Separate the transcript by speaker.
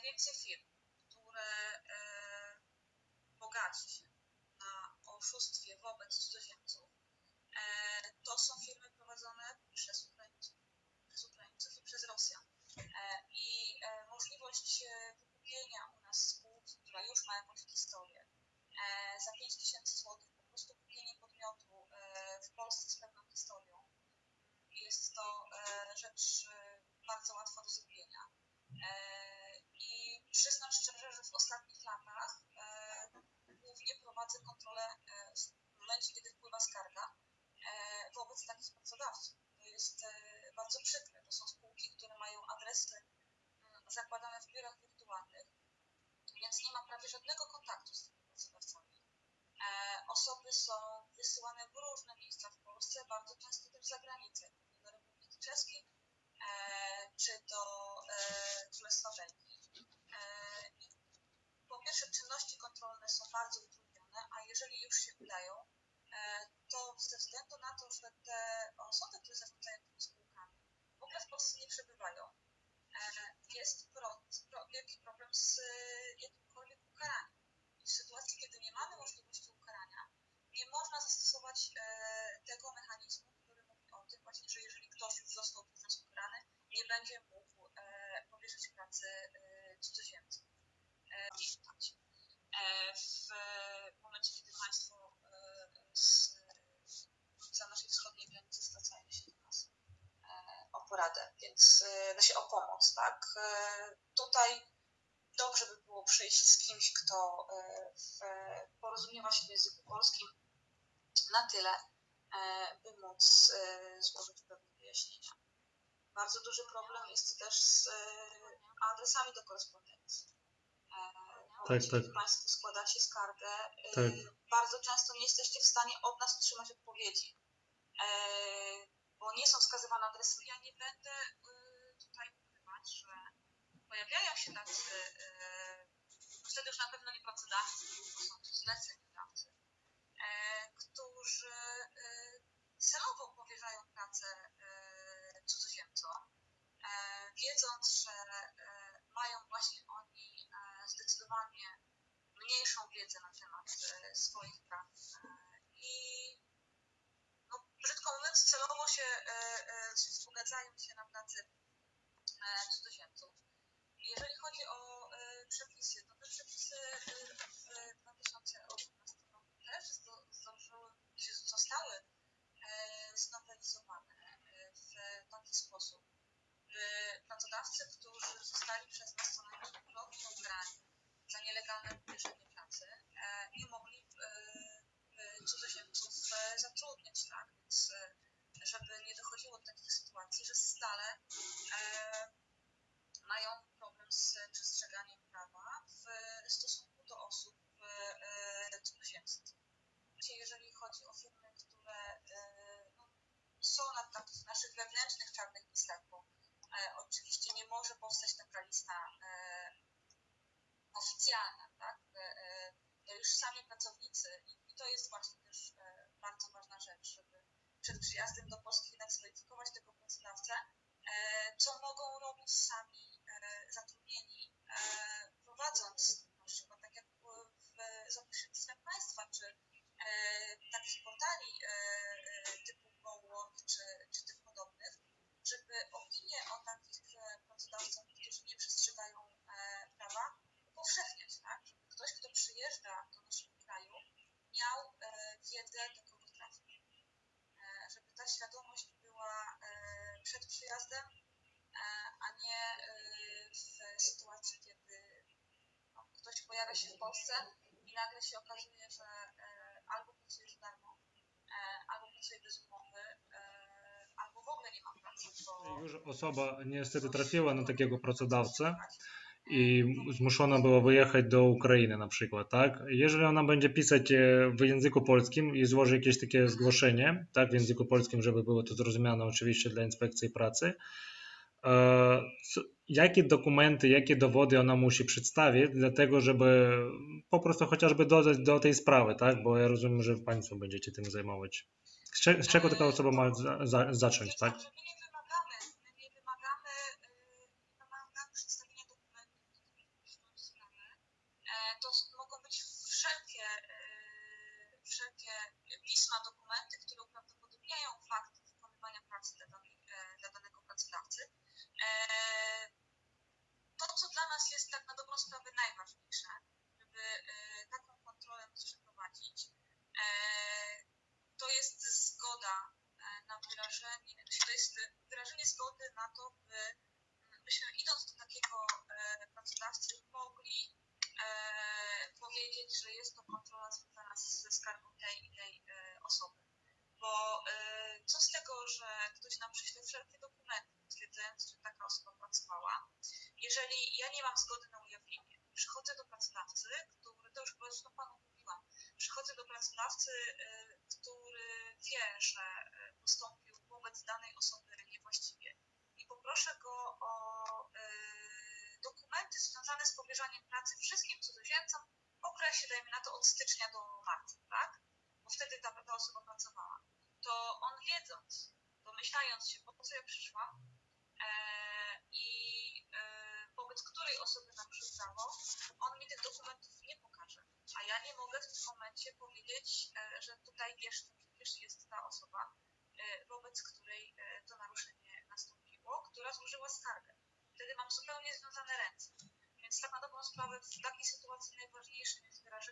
Speaker 1: największych firm, które e, bogaci się na oszustwie wobec cudzoziemców, e, to są firmy prowadzone przez Ukraińców, przez Ukraińców i przez Rosjan. E, momencie, kiedy wpływa skarga e, wobec takich pracodawców. To jest e, bardzo przykre. To są spółki, które mają adresy mm, zakładane w biurach wirtualnych, więc nie ma prawie żadnego kontaktu z tymi pracodawcami. E, Osoby są wysyłane w różne miejsca w Polsce, bardzo często też za granicę, do Republiki Czeskiej czy do e, Królestwa Belgii. E, i po pierwsze, czynności kontrolne są bardzo utrudnione, a jeżeli już się udają, to ze względu na to, że te osoby, które zarządzają tymi spółkami, w ogóle w Polsce nie przebywają, e, jest wielki problem z e, jakimkolwiek ukaraniem. I w sytuacji, kiedy nie mamy możliwości ukarania, nie można zastosować e, tego mechanizmu, który mówi o tym właśnie, że jeżeli ktoś już został przez ukarany, nie będzie mógł e, powierzyć pracy znaczy o pomoc, tak? E, tutaj dobrze by było przyjść z kimś, kto e, porozumiewa się w języku polskim na tyle, e, by móc złożyć pewne wyjaśnienia. Bardzo duży problem jest też z adresami do korespondencji.
Speaker 2: Tak.
Speaker 1: kiedy Państwo składacie skargę,
Speaker 2: Tak.
Speaker 1: bardzo często nie jesteście w stanie od nas otrzymać odpowiedzi, bo nie są wskazywane adresy. Ja nie będę e, tutaj ukrywać, że pojawiają się tacy, e, wtedy już na pewno nie pracodawcy, tylko są to zleceniodawcy, e, którzy e, celowo powierzają pracę cudzoziemcom, wiedząc, że mają właśnie oni zdecydowanie mniejszą wiedzę na temat swoich praw. I no, brzydko mówiąc, celowo się wzbogacają się na pracy cudzoziemców. Jeżeli chodzi o e, przepisy, to te przepisy e, w 2018 roku też zdążyły, czy zostały e, znowelizowane e, w taki sposób, by pracodawcy, którzy zostali przez nas co najmniej ukarani za nielegalne powierzenie pracy, e, nie mogli e, e, cudzoziemców e, zatrudniać, tak? Więc e, żeby nie dochodziło do takich sytuacji, że stale e, mają problem z przestrzeganiem prawa w stosunku do osób e, cudzoziemskich. Oczywiście Jeżeli chodzi o firmy, które e, no, są na takich naszych wewnętrznych czarnych listach, bo e, oczywiście nie może powstać taka lista e, oficjalna, tak? E, e, już sami pracownicy i, to jest właśnie też e, bardzo ważna rzecz, żeby przed przyjazdem do Polski jednak zweryfikować tego pracodawcę, e, co mogą robić sami e, zatrudnieni, e, prowadząc na przykład tak jak w, za pośrednictwem państwa, czy e, takich portali Polsce i nagle się okazuje, że e, albo pracuje za darmo, e, albo pracuje bez umowy, e, albo w ogóle nie ma pracy,
Speaker 2: Już osoba niestety trafiła na takiego pracodawcę i zmuszona była wyjechać do Ukrainy na przykład, tak? Jeżeli ona będzie pisać w języku polskim i złoży jakieś takie zgłoszenie, tak, w języku polskim, żeby było to zrozumiane oczywiście dla inspekcji pracy, jakie dokumenty, jakie dowody ona musi przedstawić, dlatego żeby po prostu chociażby dodać do tej sprawy, tak? Bo ja rozumiem, że Państwo będziecie tym zajmować. Z, cze- z czego taka osoba ma za, za, zacząć, tak?
Speaker 1: E, e, pracy dla, e, danego pracodawcy. Jest tak na dobrą sprawę najważniejsze, żeby e, taką kontrolę móc przeprowadzić, e, to jest zgoda e, na wyrażenie, to jest wyrażenie zgody na to, by mm, byśmy idąc do takiego pracodawcy mogli powiedzieć, że jest to kontrola związana ze skargą tej i tej osoby. Bo co z tego, że ktoś nam przyśle wszelkie dokumenty potwierdzające, że taka osoba pracowała, mam zgody na ujawnienie, przychodzę do pracodawcy, który, to już zresztą Panu mówiłam, przychodzę do pracodawcy, e, który wie, że e, postąpił wobec danej osoby niewłaściwie i poproszę go o e, dokumenty związane z powierzaniem pracy wszystkim cudzoziemcom w okresie, dajmy na to, od stycznia do marca, tak? Bo wtedy ta, ta osoba pracowała. To on wiedząc, domyślając się, po co ja przyszłam osoby naruszył prawo, on mi tych dokumentów nie pokaże. A ja nie mogę w tym momencie powiedzieć, e, że tutaj wiesz, przecież jest ta osoba, e, wobec której e, to naruszenie nastąpiło, która złożyła skargę. Wtedy mam zupełnie związane ręce. Więc tak na dobrą sprawę w takiej sytuacji najważniejszym jest wyrażenie